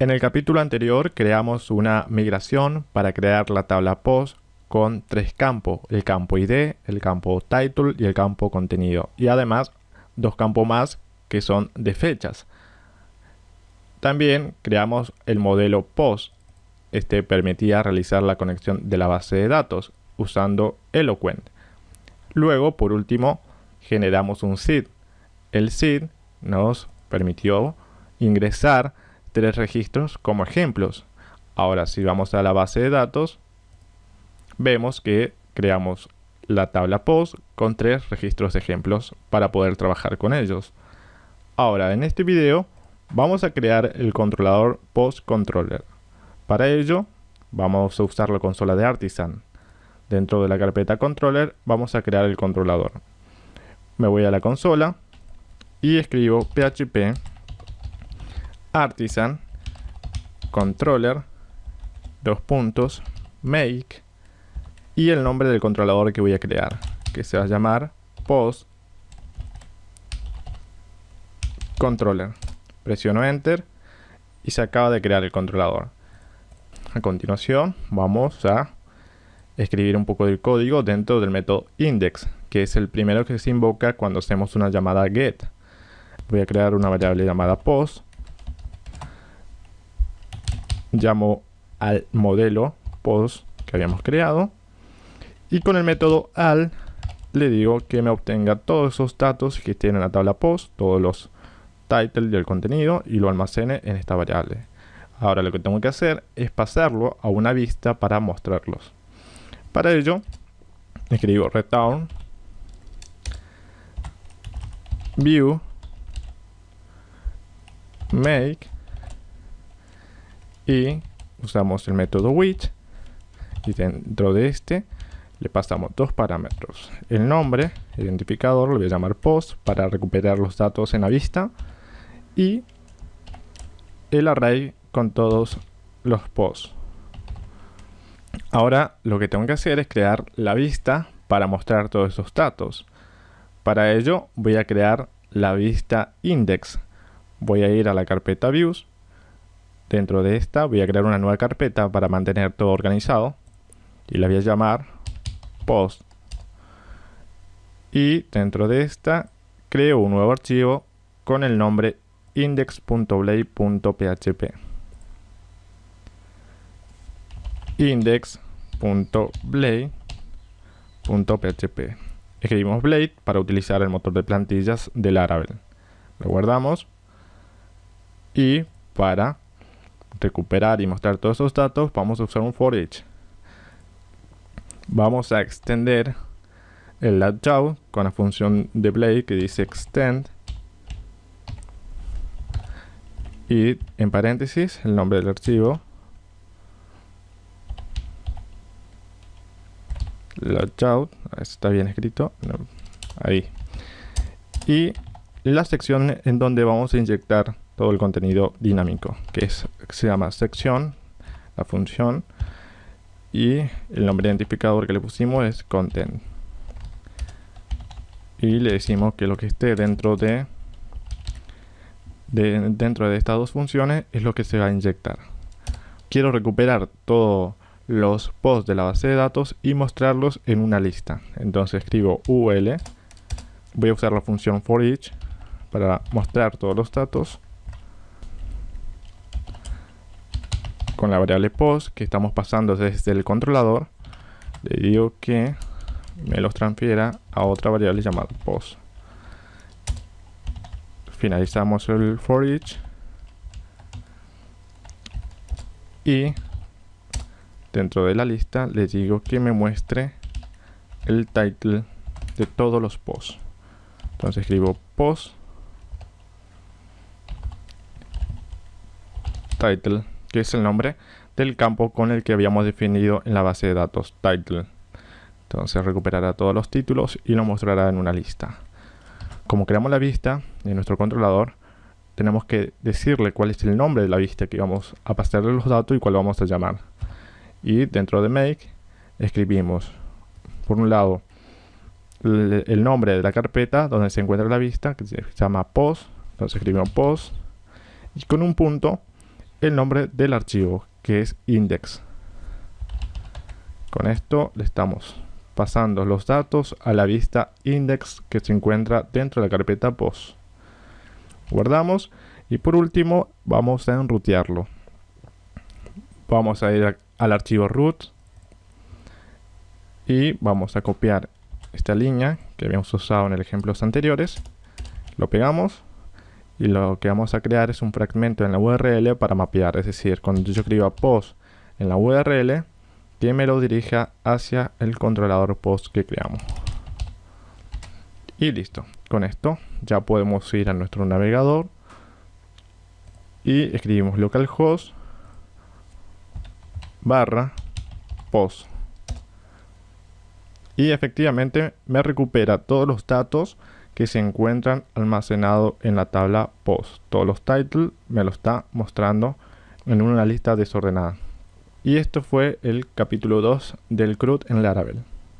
En el capítulo anterior creamos una migración para crear la tabla post con tres campos, el campo ID, el campo title y el campo contenido. Y además dos campos más que son de fechas. También creamos el modelo POST. Este permitía realizar la conexión de la base de datos usando Eloquent. Luego, por último, generamos un SID. El SID nos permitió ingresar tres registros como ejemplos. Ahora, si vamos a la base de datos, vemos que creamos la tabla POST con tres registros de ejemplos para poder trabajar con ellos. Ahora, en este video vamos a crear el controlador POST Controller. Para ello, vamos a usar la consola de Artisan. Dentro de la carpeta Controller vamos a crear el controlador. Me voy a la consola y escribo php artisan controller dos puntos make y el nombre del controlador que voy a crear que se va a llamar post controller. Presiono enter y se acaba de crear el controlador. A continuación vamos a escribir un poco del código dentro del método index que es el primero que se invoca cuando hacemos una llamada get. Voy a crear una variable llamada post llamo al modelo post que habíamos creado y con el método al le digo que me obtenga todos esos datos que tiene la tabla post, todos los titles y el contenido y lo almacene en esta variable. Ahora lo que tengo que hacer es pasarlo a una vista para mostrarlos. Para ello escribo return view make y usamos el método which. Y dentro de este le pasamos dos parámetros. El nombre, identificador, lo voy a llamar post para recuperar los datos en la vista. Y el array con todos los posts. Ahora lo que tengo que hacer es crear la vista para mostrar todos esos datos. Para ello voy a crear la vista index. Voy a ir a la carpeta views dentro de esta voy a crear una nueva carpeta para mantener todo organizado. Y la voy a llamar post. Y dentro de esta creo un nuevo archivo con el nombre index.blade.php index.blade.php escribimos blade para utilizar el motor de plantillas de Laravel. Lo guardamos. Y para recuperar y mostrar todos esos datos vamos a usar un for each vamos a extender el layout con la función de Blade que dice extend. Y en paréntesis el nombre del archivo. Layout está bien escrito. Ahí. Y la sección en donde vamos a inyectar todo el contenido dinámico que es se llama sección la función y el nombre identificador que le pusimos es content. Y le decimos que lo que esté dentro de, de dentro de estas dos funciones es lo que se va a inyectar. Quiero recuperar todos los posts de la base de datos y mostrarlos en una lista. Entonces escribo ul voy a usar la función for each para mostrar todos los datos con la variable post que estamos pasando desde el controlador le digo que me los transfiera a otra variable llamada post. Finalizamos el for each y dentro de la lista le digo que me muestre el title de todos los posts. Entonces escribo post title que es el nombre del campo con el que habíamos definido en la base de datos title. Entonces recuperará todos los títulos y lo mostrará en una lista. Como creamos la vista de nuestro controlador, tenemos que decirle cuál es el nombre de la vista que vamos a pasarle los datos y cuál vamos a llamar. Y dentro de make escribimos, por un lado, el nombre de la carpeta donde se encuentra la vista, que se llama post. Entonces escribimos post. Y con un punto el nombre del archivo, que es index. Con esto le estamos pasando los datos a la vista index que se encuentra dentro de la carpeta post. Guardamos y por último vamos a enrutearlo. Vamos a ir al archivo root y vamos a copiar esta línea que habíamos usado en el ejemplos anteriores. Lo pegamos y lo que vamos a crear es un fragmento en la URL para mapear, es decir, cuando yo escriba post en la URL, que me lo dirija hacia el controlador post que creamos. Y listo, con esto ya podemos ir a nuestro navegador y escribimos localhost barra post. Y efectivamente me recupera todos los datos que se encuentran almacenados en la tabla post. Todos los titles me lo está mostrando en una lista desordenada. Y esto fue el capítulo 2 del CRUD en Laravel.